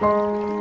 Música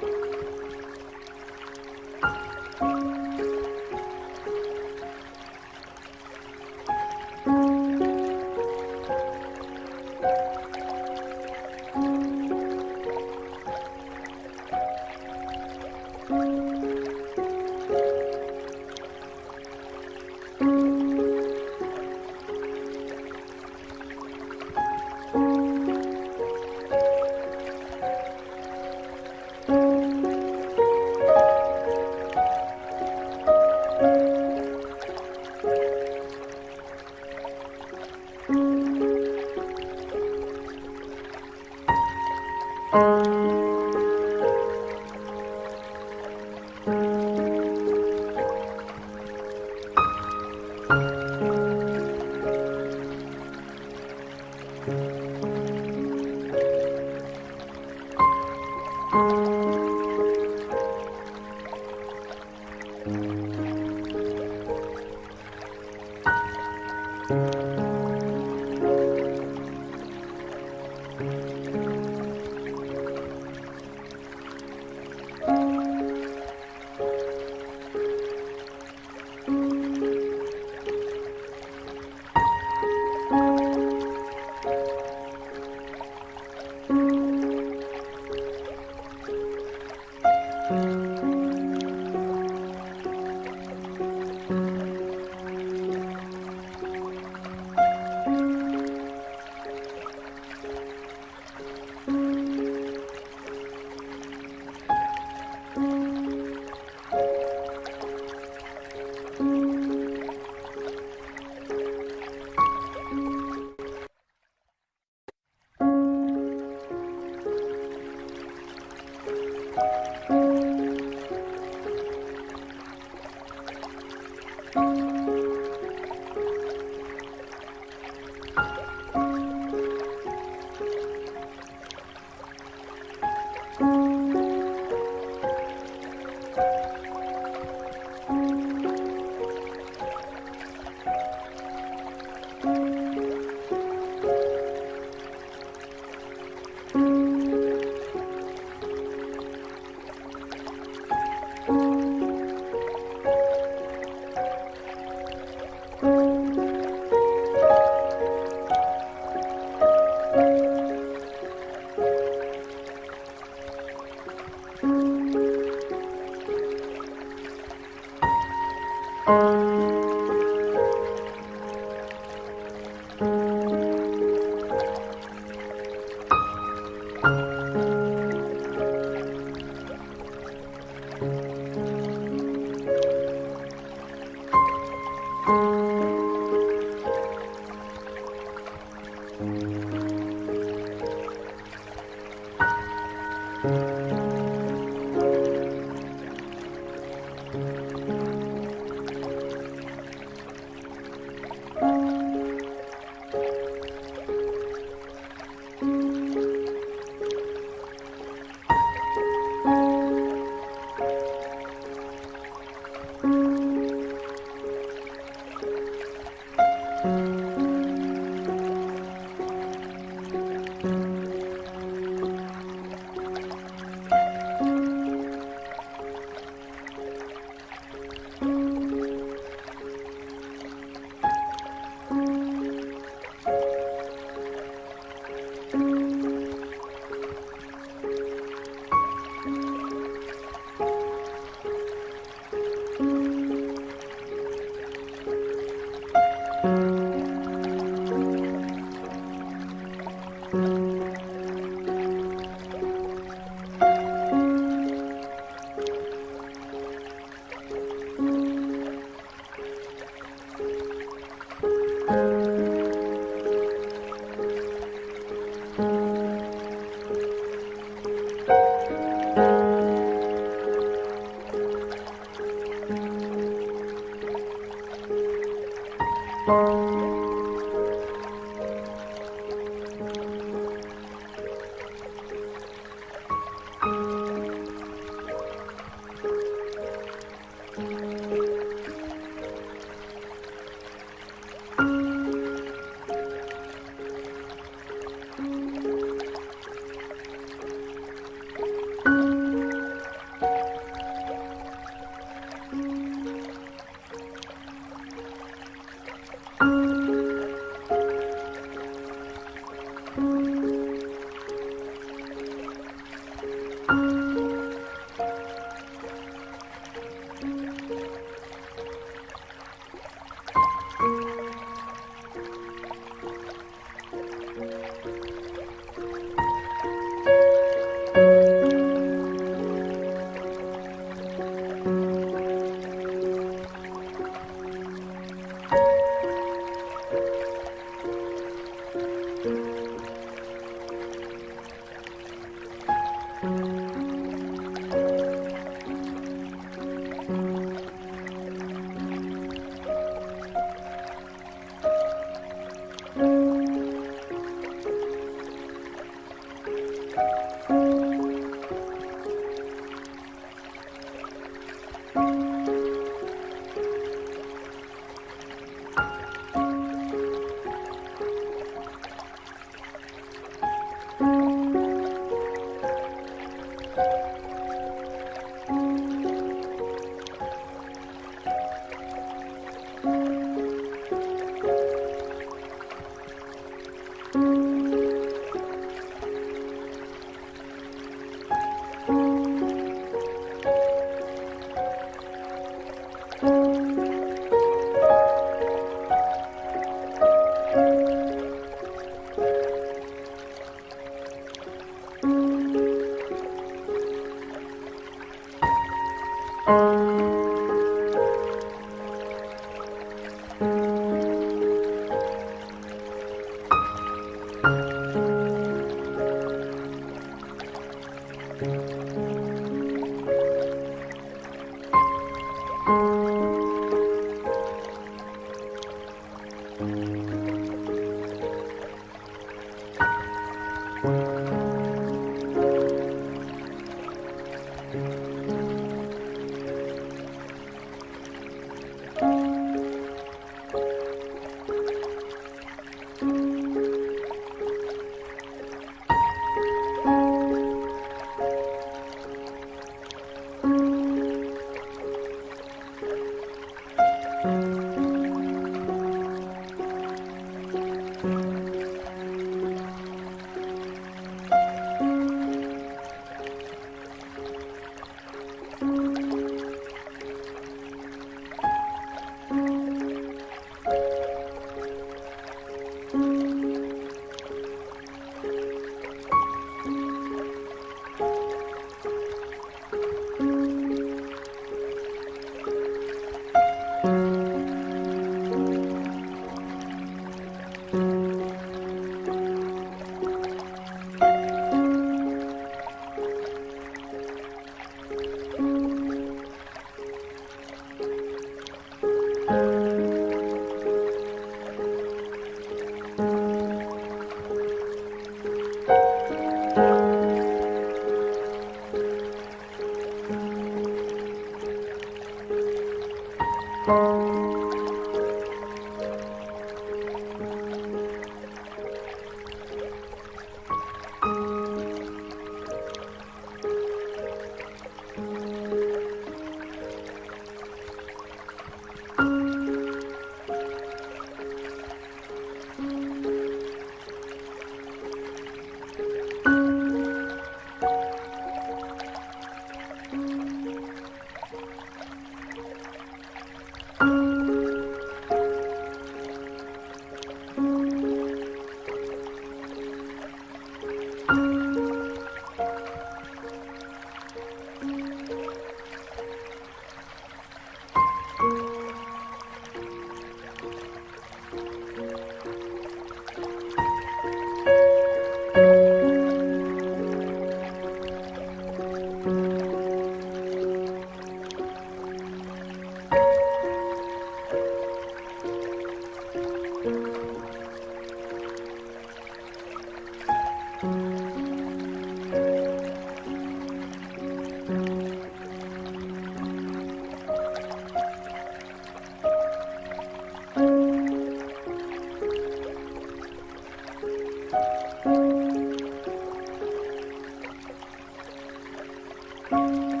Música